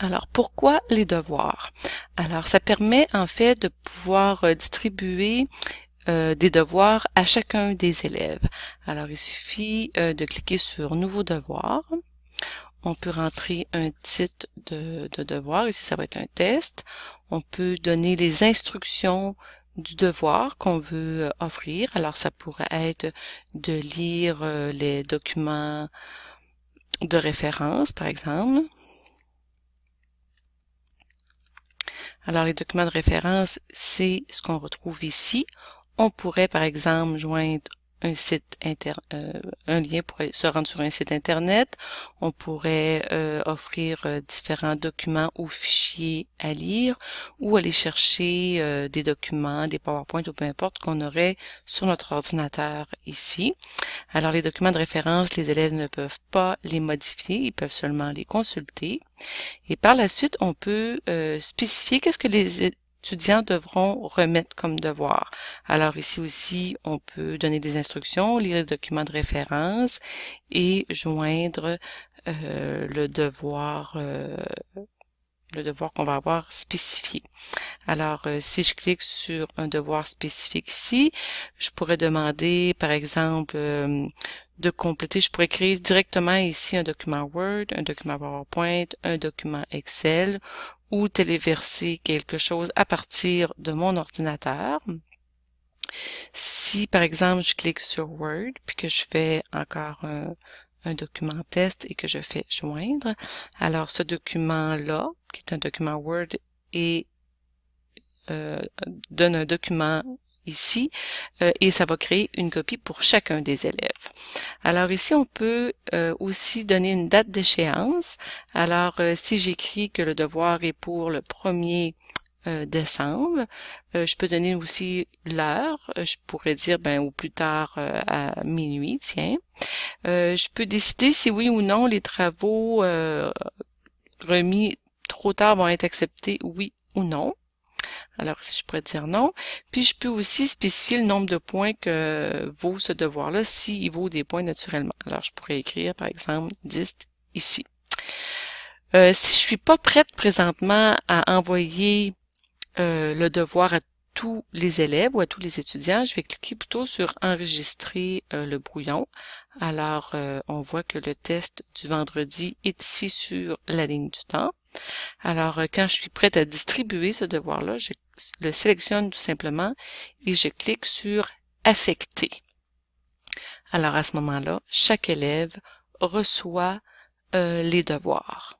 Alors, pourquoi les devoirs? Alors, ça permet en fait de pouvoir euh, distribuer euh, des devoirs à chacun des élèves. Alors, il suffit euh, de cliquer sur Nouveau devoir. On peut rentrer un titre de, de devoir. Ici, ça va être un test. On peut donner les instructions du devoir qu'on veut offrir. Alors, ça pourrait être de lire les documents de référence, par exemple. Alors, les documents de référence, c'est ce qu'on retrouve ici. On pourrait, par exemple, joindre un site inter, euh, un lien pour se rendre sur un site internet. On pourrait euh, offrir euh, différents documents ou fichiers à lire ou aller chercher des documents, des PowerPoint ou peu importe qu'on aurait sur notre ordinateur ici. Alors les documents de référence, les élèves ne peuvent pas les modifier, ils peuvent seulement les consulter. Et par la suite, on peut spécifier qu'est-ce que les étudiants devront remettre comme devoir. Alors ici aussi, on peut donner des instructions, lire les documents de référence et joindre euh, le devoir euh, le devoir qu'on va avoir spécifié. Alors, euh, si je clique sur un devoir spécifique ici, je pourrais demander, par exemple, de compléter. Je pourrais créer directement ici un document Word, un document PowerPoint, un document Excel ou téléverser quelque chose à partir de mon ordinateur. Si par exemple je clique sur Word puis que je fais encore un, document test et que je fais joindre, alors ce document-là, qui est un document Word, et euh, donne un document ici euh, et ça va créer une copie pour chacun des élèves. Alors ici, on peut euh, aussi donner une date d'échéance. Alors euh, si j'écris que le devoir est pour le 1er décembre, je peux donner aussi l'heure. Je pourrais dire ben au plus tard à minuit, tiens. je peux décider si oui ou non les travaux remis trop tard vont être acceptés, oui ou non. Alors si je pourrais dire non. Puis je peux aussi spécifier le nombre de points que vaut ce devoir-là, s'il vaut des points naturellement. Alors je pourrais écrire par exemple 10 ici. Euh, si je suis pas prête présentement à envoyer euh, le devoir à tous les élèves ou à tous les étudiants, je vais cliquer plutôt sur enregistrer euh, le brouillon. Alors on voit que le test du vendredi est ici sur la ligne du temps. Alors, quand je suis prête à distribuer ce devoir-là, le sélectionne tout simplement et je clique sur affecter. Alors à ce moment-là, chaque élève reçoit euh, les devoirs.